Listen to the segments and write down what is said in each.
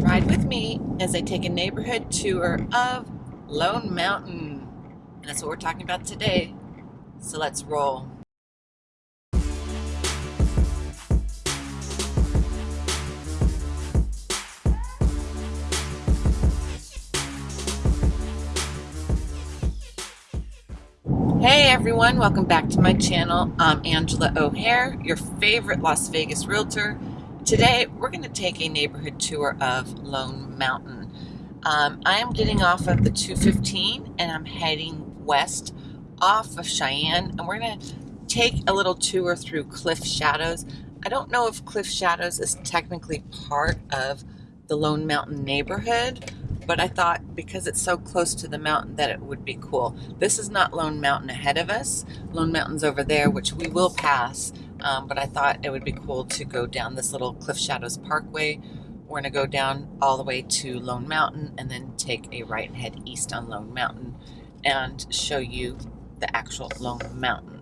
Ride with me as I take a neighborhood tour of Lone Mountain. And that's what we're talking about today. So let's roll. Hey everyone, welcome back to my channel. I'm Angela O'Hare, your favorite Las Vegas realtor. Today we're going to take a neighborhood tour of Lone Mountain. Um, I am getting off of the 215 and I'm heading west off of Cheyenne and we're going to take a little tour through Cliff Shadows. I don't know if Cliff Shadows is technically part of the Lone Mountain neighborhood, but I thought because it's so close to the mountain that it would be cool. This is not Lone Mountain ahead of us. Lone Mountain's over there, which we will pass, um, but I thought it would be cool to go down this little Cliff Shadows Parkway. We're going to go down all the way to Lone Mountain and then take a right and head east on Lone Mountain and show you the actual Lone Mountain.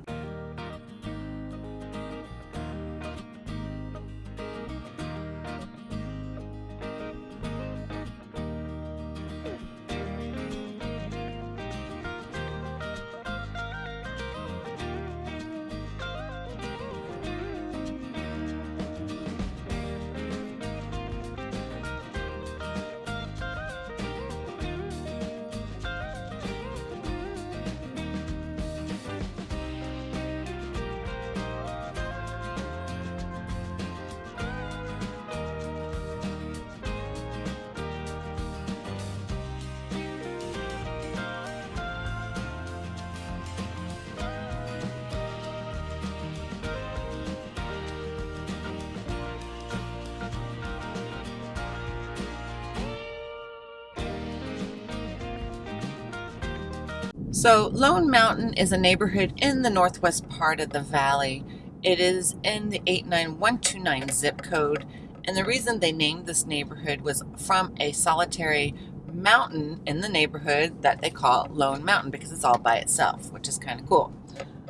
So Lone Mountain is a neighborhood in the northwest part of the valley. It is in the 89129 zip code. And the reason they named this neighborhood was from a solitary mountain in the neighborhood that they call Lone Mountain because it's all by itself, which is kind of cool.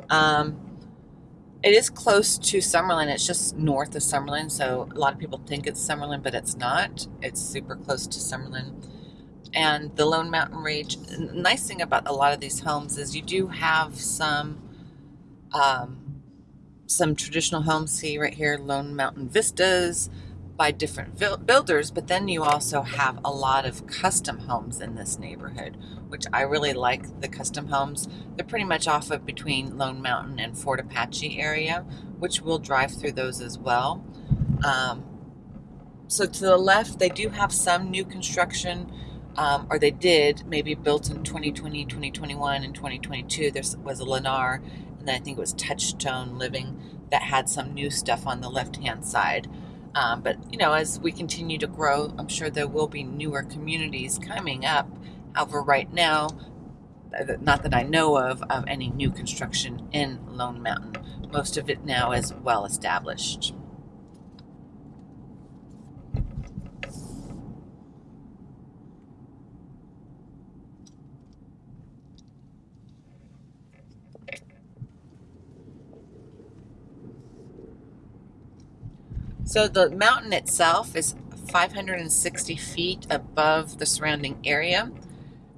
Um, it is close to Summerlin. It's just north of Summerlin. So a lot of people think it's Summerlin, but it's not. It's super close to Summerlin and the Lone Mountain Range. Nice thing about a lot of these homes is you do have some um, some traditional homes. See right here, Lone Mountain Vistas by different builders, but then you also have a lot of custom homes in this neighborhood, which I really like the custom homes. They're pretty much off of between Lone Mountain and Fort Apache area, which we'll drive through those as well. Um, so to the left, they do have some new construction um, or they did, maybe built in 2020, 2021, and 2022. There was a Lennar, and then I think it was Touchstone Living that had some new stuff on the left hand side. Um, but, you know, as we continue to grow, I'm sure there will be newer communities coming up. However, right now, not that I know of, of any new construction in Lone Mountain. Most of it now is well established. So the mountain itself is 560 feet above the surrounding area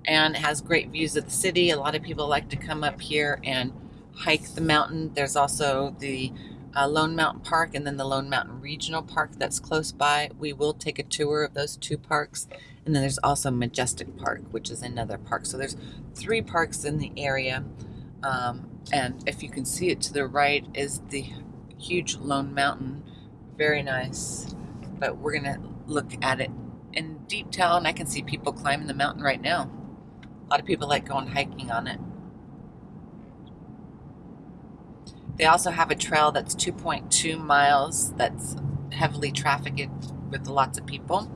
and has great views of the city. A lot of people like to come up here and hike the mountain. There's also the uh, Lone Mountain Park and then the Lone Mountain Regional Park that's close by. We will take a tour of those two parks. And then there's also Majestic Park, which is another park. So there's three parks in the area. Um, and if you can see it to the right is the huge Lone Mountain very nice. But we're going to look at it in detail, and I can see people climbing the mountain right now. A lot of people like going hiking on it. They also have a trail that's 2.2 miles that's heavily trafficked with lots of people.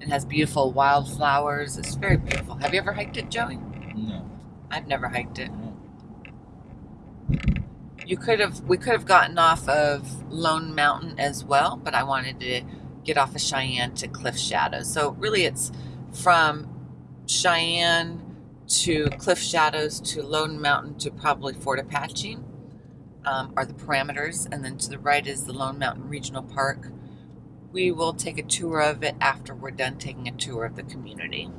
It has beautiful wildflowers. It's very beautiful. Have you ever hiked it, Joey? No. I've never hiked it you could have we could have gotten off of Lone Mountain as well, but I wanted to get off of Cheyenne to Cliff Shadows. So really it's from Cheyenne to Cliff Shadows to Lone Mountain to probably Fort Apache um, are the parameters. And then to the right is the Lone Mountain Regional Park. we will take a tour of it after we're done taking a tour of the community.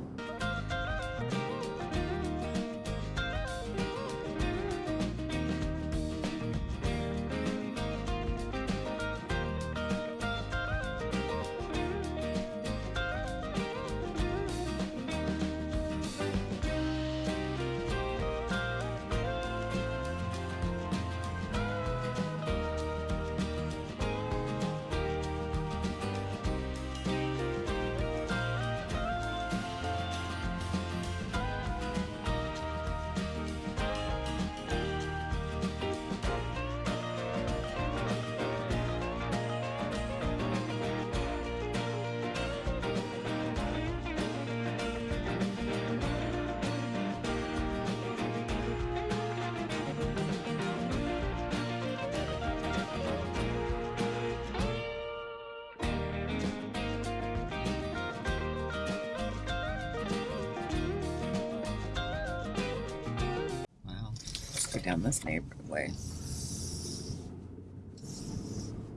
Down this neighborhood way.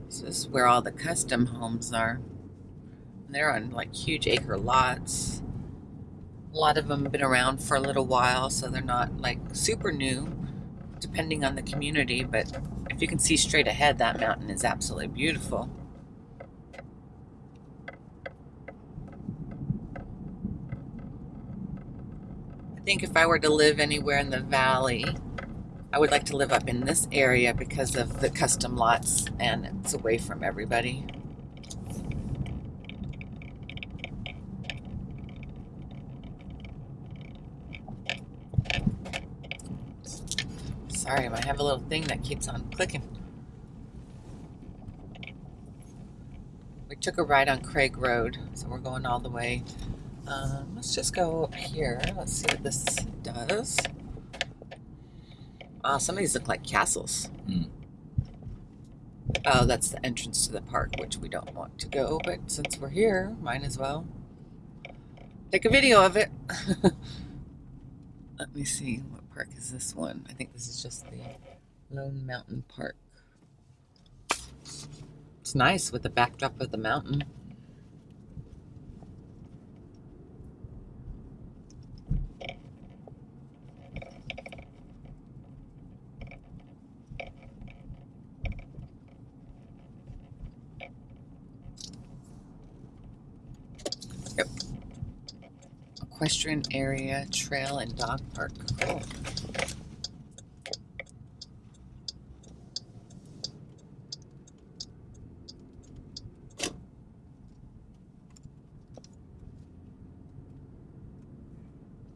This is where all the custom homes are. They're on like huge acre lots. A lot of them have been around for a little while, so they're not like super new, depending on the community. But if you can see straight ahead, that mountain is absolutely beautiful. I think if I were to live anywhere in the valley, I would like to live up in this area because of the custom lots and it's away from everybody. Sorry, I have a little thing that keeps on clicking. We took a ride on Craig Road, so we're going all the way. Um, let's just go up here. Let's see what this does. Uh, some of these look like castles. Mm. Oh, that's the entrance to the park, which we don't want to go, but since we're here, might as well take a video of it. Let me see, what park is this one? I think this is just the Lone Mountain Park. It's nice with the backdrop of the mountain. Equestrian area, trail, and dog park. Cool.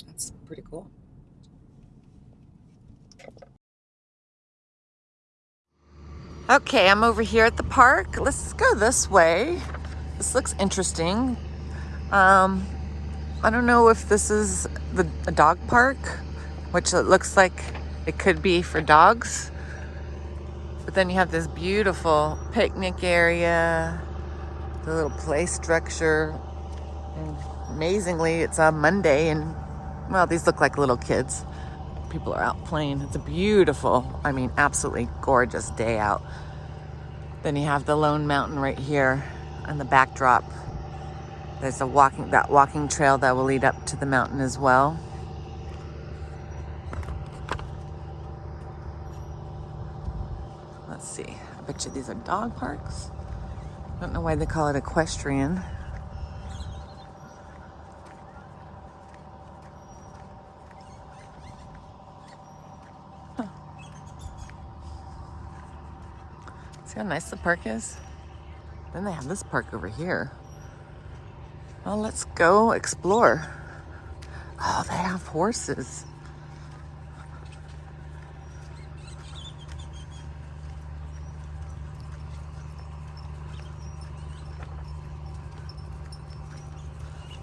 That's pretty cool. Okay, I'm over here at the park. Let's go this way. This looks interesting. Um, I don't know if this is the a dog park, which it looks like it could be for dogs. But then you have this beautiful picnic area, the little play structure. And amazingly, it's a Monday and, well, these look like little kids. People are out playing. It's a beautiful, I mean, absolutely gorgeous day out. Then you have the Lone Mountain right here and the backdrop there's a walking that walking trail that will lead up to the mountain as well. Let's see. I bet you these are dog parks. I don't know why they call it equestrian. See how nice the park is? Then they have this park over here. Well, let's go explore. Oh, they have horses.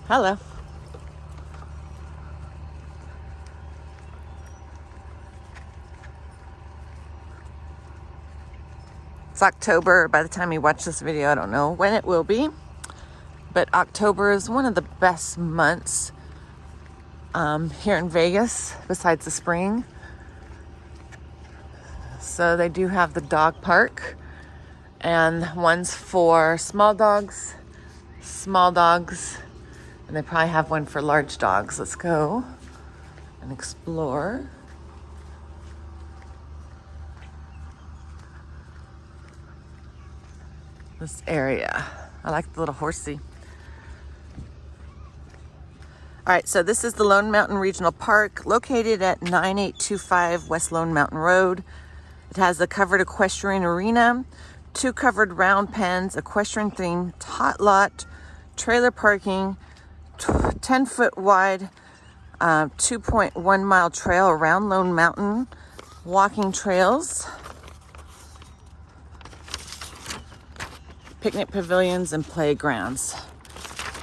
Hello. It's October. By the time you watch this video, I don't know when it will be but October is one of the best months um, here in Vegas, besides the spring. So they do have the dog park, And one's for small dogs, small dogs, and they probably have one for large dogs. Let's go and explore. This area. I like the little horsey. All right, so this is the Lone Mountain Regional Park located at 9825 West Lone Mountain Road. It has a covered equestrian arena, two covered round pens, equestrian theme, tot lot, trailer parking, 10 foot wide, uh, 2.1 mile trail around Lone Mountain, walking trails, picnic pavilions, and playgrounds.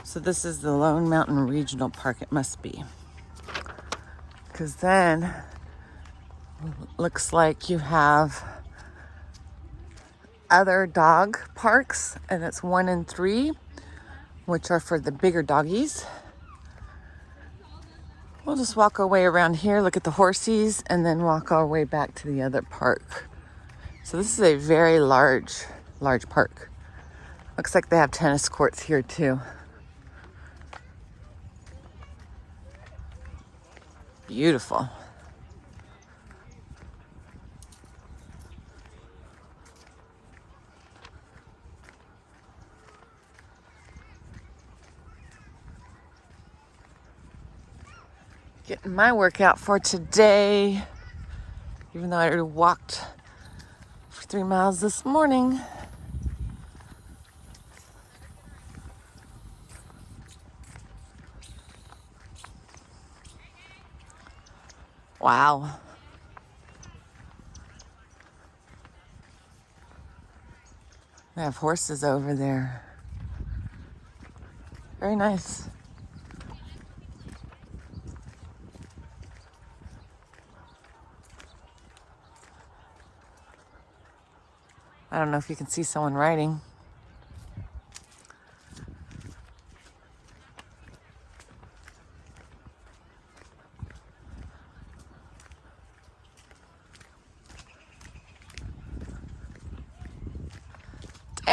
So this is the Lone Mountain Regional Park, it must be. Because then, looks like you have other dog parks, and it's one and three, which are for the bigger doggies. We'll just walk our way around here, look at the horsies, and then walk our way back to the other park. So this is a very large, large park. Looks like they have tennis courts here too. Beautiful. Getting my workout for today, even though I already walked for three miles this morning. Wow. They have horses over there. Very nice. I don't know if you can see someone riding.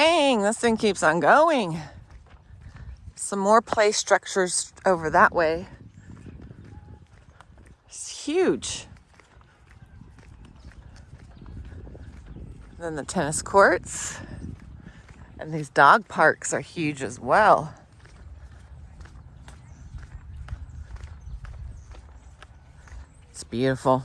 Dang, this thing keeps on going. Some more play structures over that way. It's huge. Then the tennis courts. And these dog parks are huge as well. It's beautiful.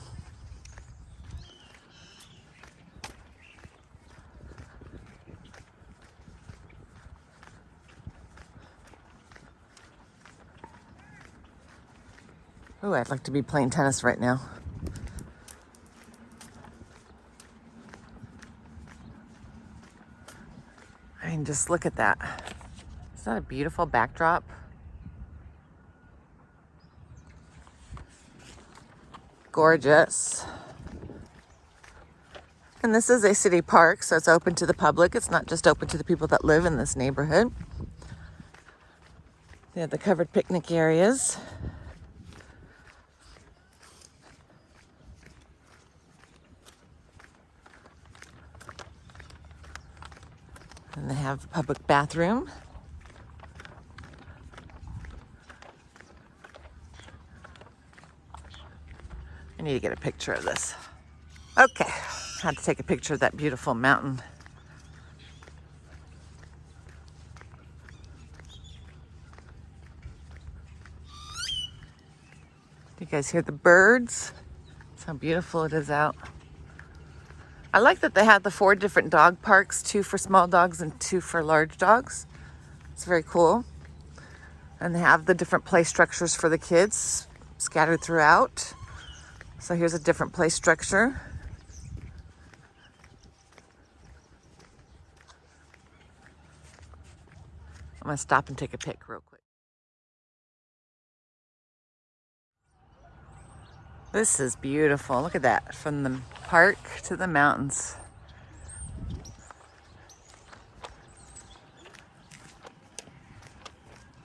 Oh, I'd like to be playing tennis right now. I mean, just look at that. Is that a beautiful backdrop? Gorgeous. And this is a city park, so it's open to the public. It's not just open to the people that live in this neighborhood. They have the covered picnic areas. Have a public bathroom. I need to get a picture of this. Okay, had to take a picture of that beautiful mountain. Do you guys hear the birds? That's how beautiful it is out. I like that they have the four different dog parks, two for small dogs and two for large dogs. It's very cool. And they have the different play structures for the kids scattered throughout. So here's a different play structure. I'm gonna stop and take a pic real quick. This is beautiful. Look at that, from the park to the mountains.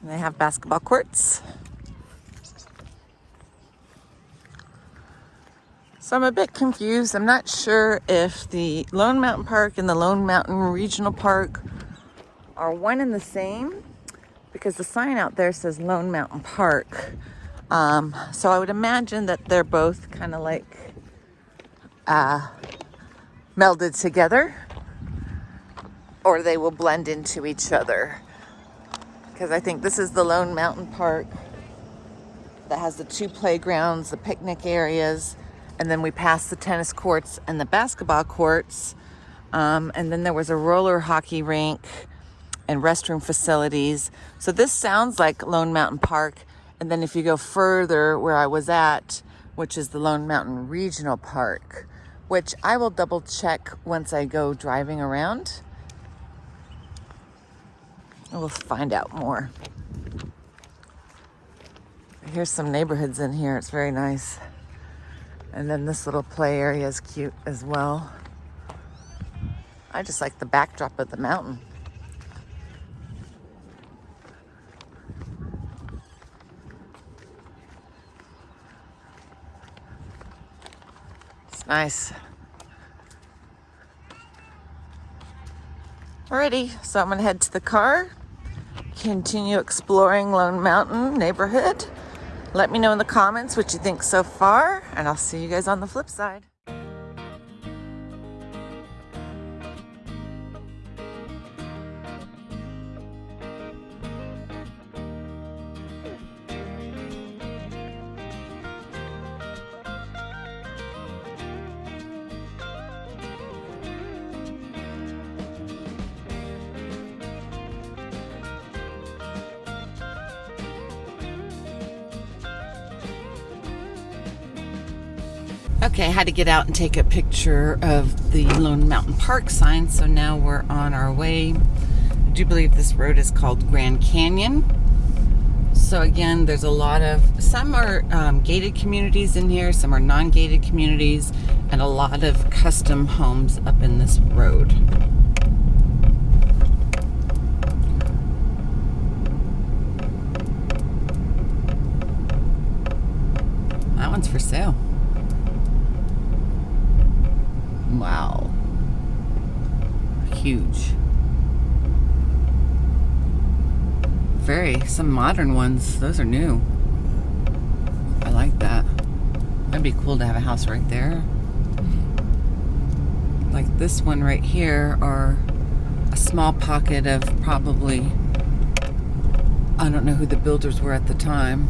And they have basketball courts. So I'm a bit confused. I'm not sure if the Lone Mountain Park and the Lone Mountain Regional Park are one and the same because the sign out there says Lone Mountain Park. Um, so I would imagine that they're both kind of like uh, melded together or they will blend into each other. Because I think this is the Lone Mountain Park that has the two playgrounds, the picnic areas, and then we passed the tennis courts and the basketball courts. Um, and then there was a roller hockey rink and restroom facilities. So this sounds like Lone Mountain Park. And then if you go further where I was at, which is the Lone Mountain Regional Park, which I will double check once I go driving around. We'll find out more. Here's some neighborhoods in here. It's very nice. And then this little play area is cute as well. I just like the backdrop of the mountain. Nice. Alrighty, so I'm gonna head to the car, continue exploring Lone Mountain neighborhood. Let me know in the comments what you think so far, and I'll see you guys on the flip side. Okay, I had to get out and take a picture of the Lone Mountain Park sign, so now we're on our way. I do believe this road is called Grand Canyon. So again, there's a lot of, some are um, gated communities in here, some are non-gated communities, and a lot of custom homes up in this road. That one's for sale. Wow. Huge. Very, some modern ones. Those are new. I like that. That'd be cool to have a house right there. Like this one right here, or a small pocket of probably, I don't know who the builders were at the time.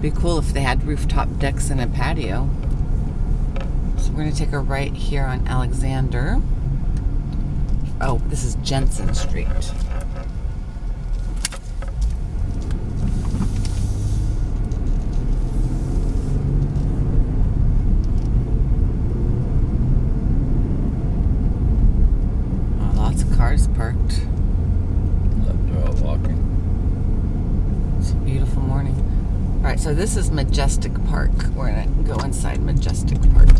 Be cool if they had rooftop decks and a patio. We're going to take a right here on Alexander. Oh, this is Jensen Street. Oh, lots of cars parked. They're all walking. It's a beautiful morning. All right, so this is Majestic Park. We're gonna go inside Majestic Park.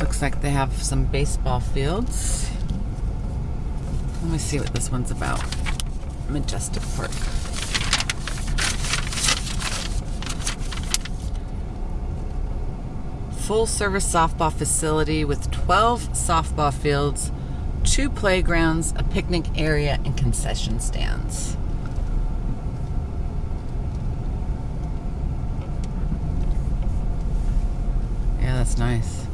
This looks like they have some baseball fields. Let me see what this one's about. Majestic Park. full service softball facility with 12 softball fields, two playgrounds, a picnic area, and concession stands. Yeah, that's nice.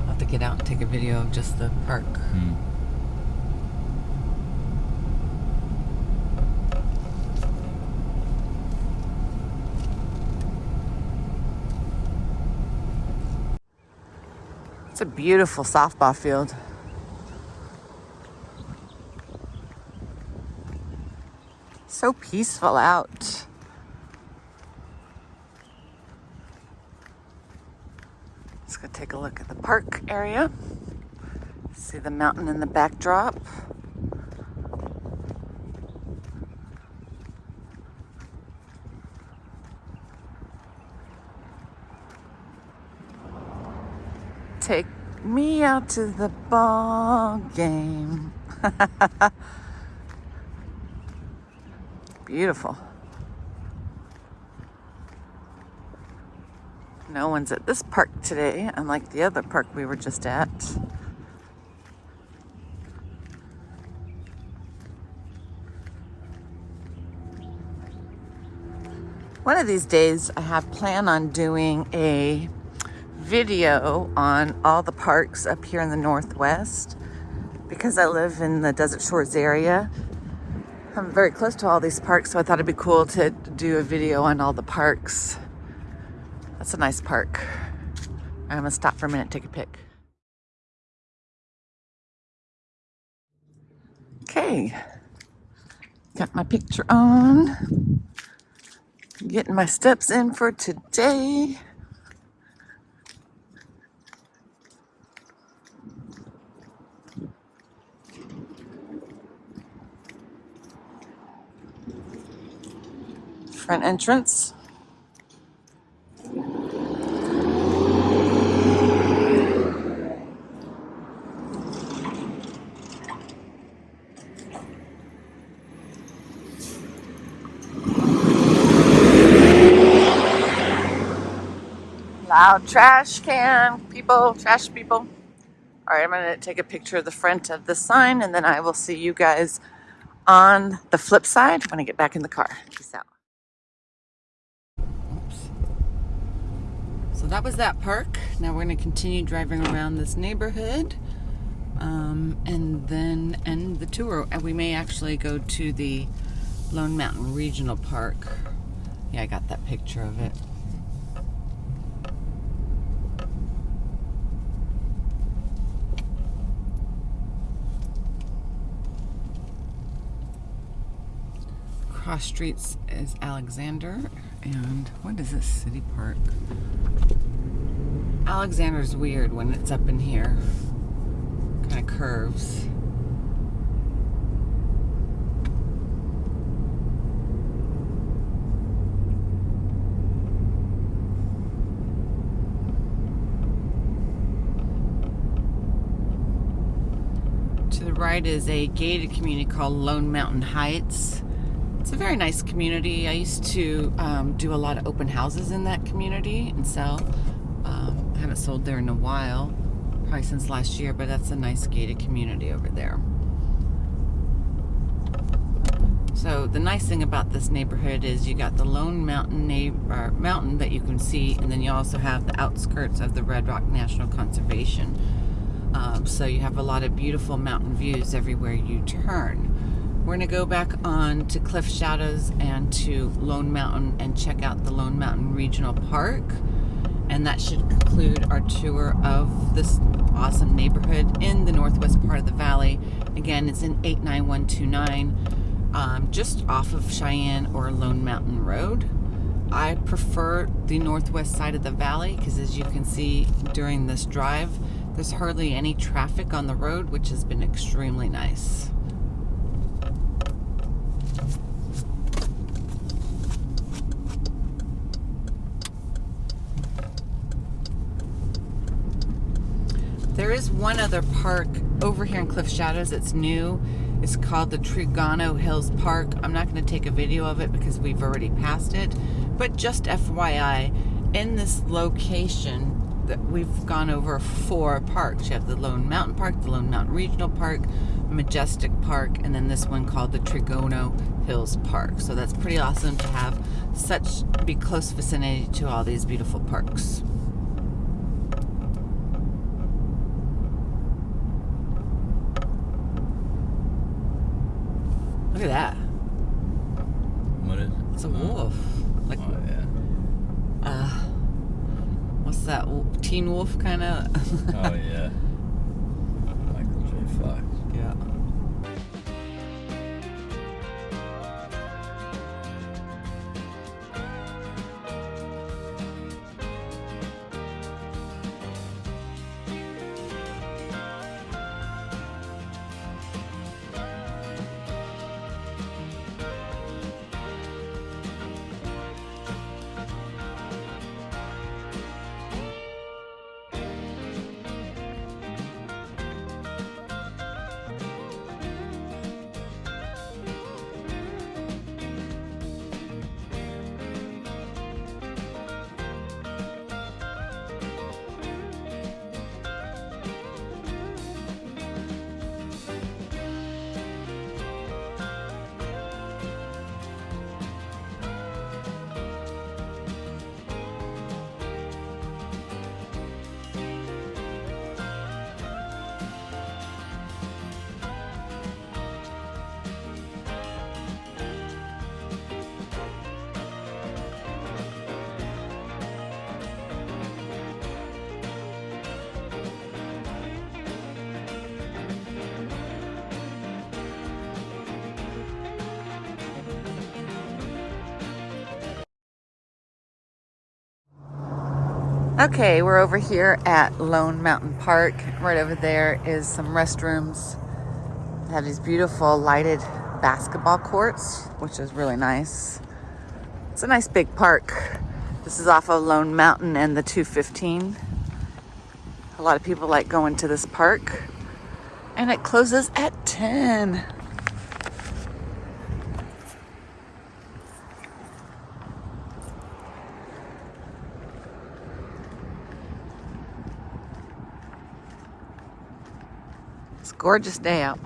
I'll have to get out and take a video of just the park. Hmm. It's a beautiful softball field. So peaceful out. Let's go take a look at the park area. See the mountain in the backdrop. take me out to the ball game. Beautiful. No one's at this park today, unlike the other park we were just at. One of these days, I have plan on doing a video on all the parks up here in the Northwest because I live in the Desert Shores area. I'm very close to all these parks, so I thought it'd be cool to do a video on all the parks. That's a nice park. I'm gonna stop for a minute take a pic. Okay, got my picture on. Getting my steps in for today. Front entrance. Loud trash can people, trash people. All right, I'm gonna take a picture of the front of the sign and then I will see you guys on the flip side when I get back in the car. Peace out. Oops. So that was that park. Now we're gonna continue driving around this neighborhood um, and then end the tour. And we may actually go to the Lone Mountain Regional Park. Yeah, I got that picture of it. Across streets is Alexander and what is this city park? Alexander's weird when it's up in here. Kind of curves. To the right is a gated community called Lone Mountain Heights. It's a very nice community. I used to um, do a lot of open houses in that community and sell. Um, I haven't sold there in a while, probably since last year, but that's a nice gated community over there. So the nice thing about this neighborhood is you got the Lone Mountain neighbor, mountain that you can see, and then you also have the outskirts of the Red Rock National Conservation. Um, so you have a lot of beautiful mountain views everywhere you turn. We're going to go back on to Cliff Shadows and to Lone Mountain and check out the Lone Mountain Regional Park. And that should conclude our tour of this awesome neighborhood in the northwest part of the valley. Again, it's in 89129, um, just off of Cheyenne or Lone Mountain Road. I prefer the northwest side of the valley because as you can see during this drive, there's hardly any traffic on the road, which has been extremely nice. There is one other park over here in Cliff Shadows that's new. It's called the Trigano Hills Park. I'm not going to take a video of it because we've already passed it. But just FYI, in this location, that we've gone over four parks. You have the Lone Mountain Park, the Lone Mountain Regional Park, Majestic Park, and then this one called the Trigano Hills Park. So that's pretty awesome to have such be close vicinity to all these beautiful parks. Look at that. What is it? It's a wolf. Like, Oh, yeah. uh, what's that? Teen Wolf kind of? Oh, yeah. Michael J. Fox. yeah. Okay, we're over here at Lone Mountain Park. Right over there is some restrooms. They have these beautiful lighted basketball courts, which is really nice. It's a nice big park. This is off of Lone Mountain and the 215. A lot of people like going to this park. And it closes at 10. It's gorgeous day out.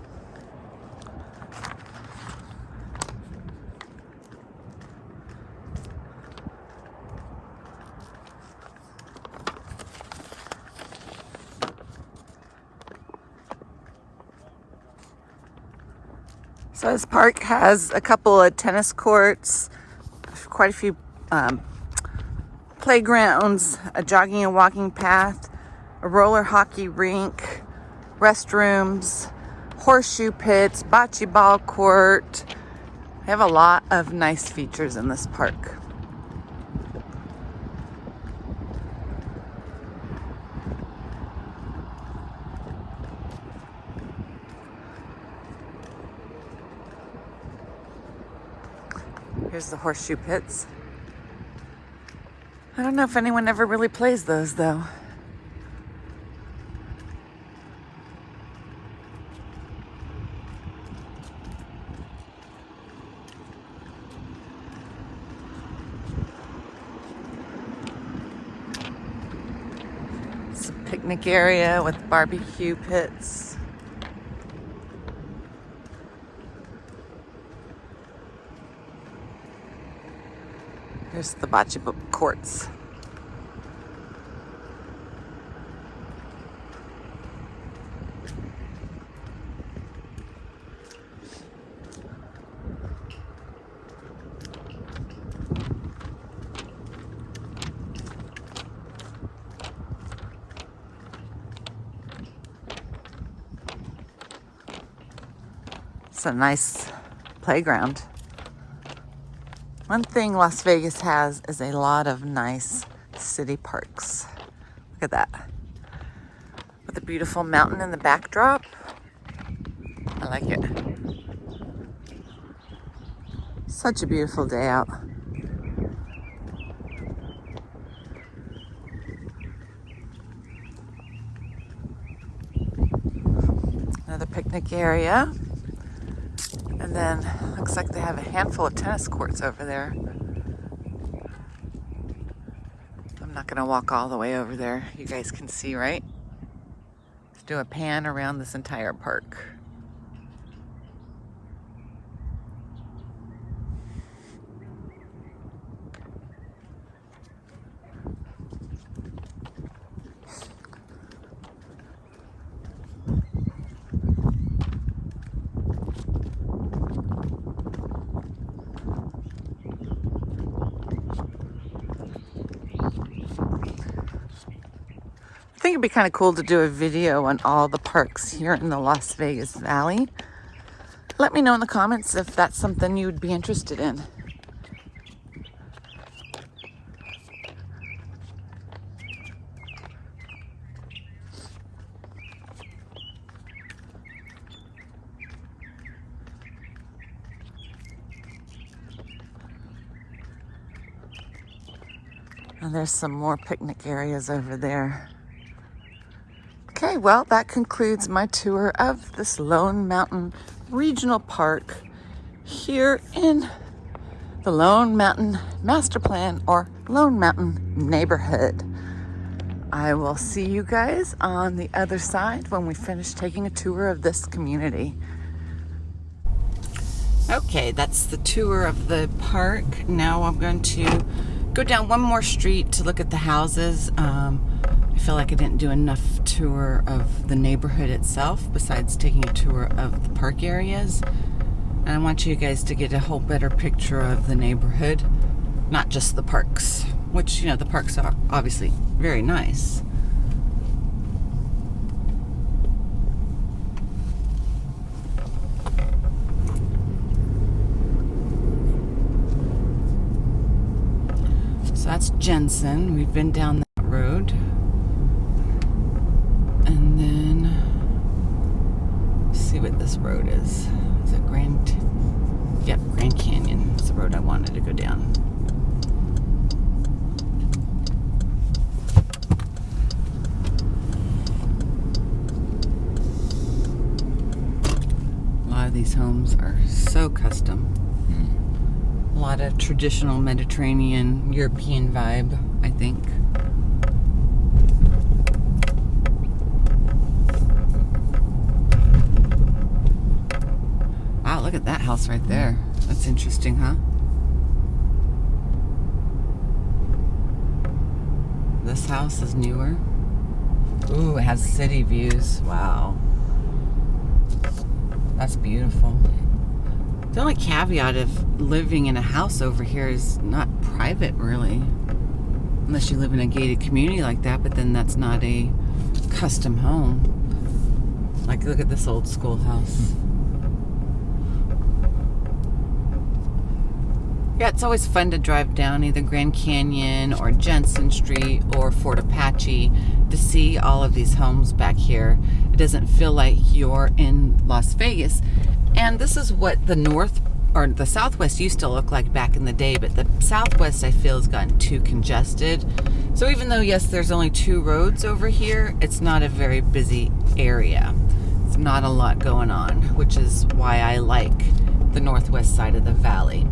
So this park has a couple of tennis courts, quite a few um, playgrounds, a jogging and walking path, a roller hockey rink, restrooms, horseshoe pits, bocce ball court. They have a lot of nice features in this park. Here's the horseshoe pits. I don't know if anyone ever really plays those though. Picnic area with barbecue pits. Here's the bocce courts. It's a nice playground. One thing Las Vegas has is a lot of nice city parks. Look at that. With a beautiful mountain in the backdrop. I like it. Such a beautiful day out. Another picnic area. And then looks like they have a handful of tennis courts over there. I'm not gonna walk all the way over there. You guys can see, right? Let's do a pan around this entire park. Kind of cool to do a video on all the parks here in the Las Vegas Valley. Let me know in the comments if that's something you would be interested in. And there's some more picnic areas over there. Well, that concludes my tour of this Lone Mountain Regional Park here in the Lone Mountain Master Plan or Lone Mountain Neighborhood. I will see you guys on the other side when we finish taking a tour of this community. Okay, that's the tour of the park. Now I'm going to go down one more street to look at the houses. Um, feel like I didn't do enough tour of the neighborhood itself besides taking a tour of the park areas. And I want you guys to get a whole better picture of the neighborhood, not just the parks, which, you know, the parks are obviously very nice. So that's Jensen. We've been down that road. this road is. Is it Grand? Yep, Grand Canyon is the road I wanted to go down. A lot of these homes are so custom. Hmm. A lot of traditional Mediterranean, European vibe, I think. Wow, look at that house right there. That's interesting, huh? This house is newer. Ooh, it has city views. Wow. That's beautiful. The only caveat of living in a house over here is not private, really. Unless you live in a gated community like that, but then that's not a custom home. Like, look at this old schoolhouse. Yeah, it's always fun to drive down either Grand Canyon or Jensen Street or Fort Apache to see all of these homes back here. It doesn't feel like you're in Las Vegas. And this is what the north or the southwest used to look like back in the day, but the southwest I feel has gotten too congested. So even though, yes, there's only two roads over here, it's not a very busy area. It's not a lot going on, which is why I like the northwest side of the valley.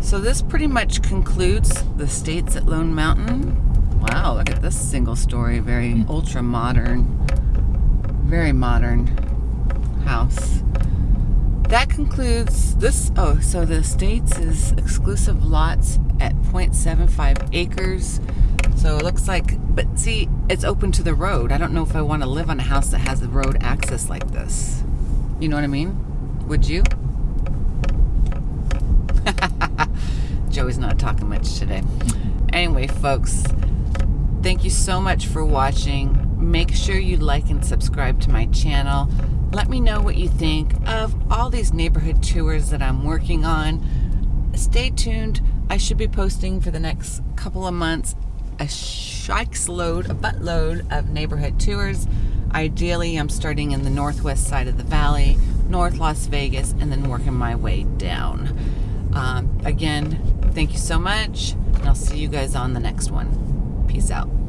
So this pretty much concludes the Estates at Lone Mountain. Wow, look at this single story, very ultra modern, very modern house. That concludes this. Oh, so the Estates is exclusive lots at 0.75 acres. So it looks like, but see, it's open to the road. I don't know if I want to live on a house that has the road access like this. You know what I mean? Would you? Joey's not talking much today. Anyway, folks, thank you so much for watching. Make sure you like and subscribe to my channel. Let me know what you think of all these neighborhood tours that I'm working on. Stay tuned. I should be posting for the next couple of months a shikes load, a buttload of neighborhood tours. Ideally, I'm starting in the northwest side of the valley, North Las Vegas, and then working my way down. Um, again, thank you so much, and I'll see you guys on the next one. Peace out.